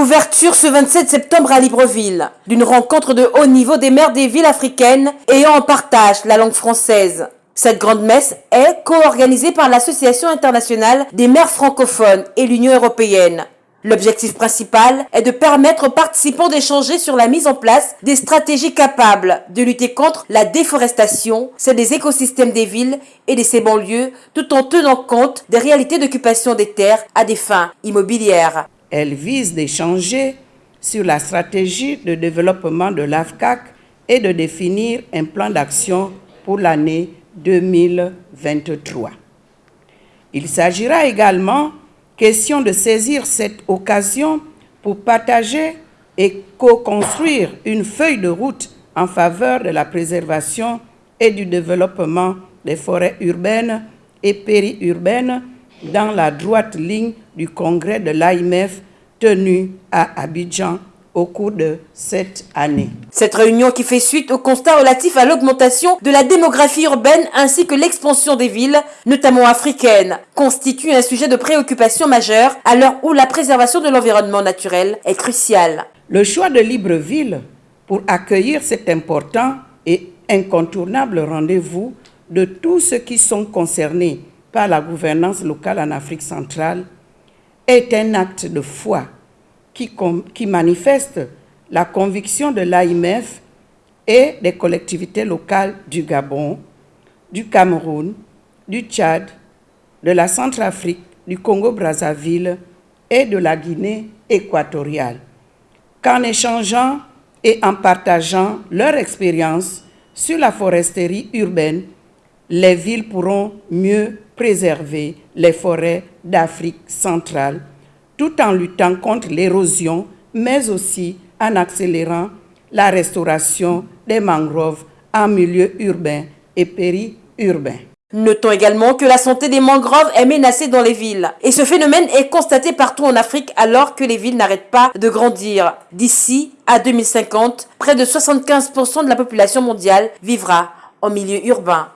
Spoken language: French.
Ouverture ce 27 septembre à Libreville d'une rencontre de haut niveau des maires des villes africaines ayant en partage la langue française. Cette grande messe est co-organisée par l'Association internationale des maires francophones et l'Union européenne. L'objectif principal est de permettre aux participants d'échanger sur la mise en place des stratégies capables de lutter contre la déforestation, celle des écosystèmes des villes et de ses banlieues, tout en tenant compte des réalités d'occupation des terres à des fins immobilières. Elle vise d'échanger sur la stratégie de développement de l'AFCAC et de définir un plan d'action pour l'année 2023. Il s'agira également question de saisir cette occasion pour partager et co-construire une feuille de route en faveur de la préservation et du développement des forêts urbaines et périurbaines dans la droite ligne du congrès de l'AIMF tenu à Abidjan au cours de cette année. Cette réunion qui fait suite au constat relatif à l'augmentation de la démographie urbaine ainsi que l'expansion des villes, notamment africaines, constitue un sujet de préoccupation majeure à l'heure où la préservation de l'environnement naturel est cruciale. Le choix de Libreville pour accueillir cet important et incontournable rendez-vous de tous ceux qui sont concernés par la gouvernance locale en Afrique centrale est un acte de foi qui, manifeste la conviction de l'AIMF et des collectivités locales du Gabon, du Cameroun, du Tchad, de la Centrafrique, du Congo-Brazzaville et de la Guinée équatoriale, qu'en échangeant et en partageant leur expérience sur la foresterie urbaine, les villes pourront mieux préserver les forêts d'Afrique centrale tout en luttant contre l'érosion, mais aussi en accélérant la restauration des mangroves en milieu urbain et périurbain. Notons également que la santé des mangroves est menacée dans les villes. Et ce phénomène est constaté partout en Afrique alors que les villes n'arrêtent pas de grandir. D'ici à 2050, près de 75% de la population mondiale vivra en milieu urbain.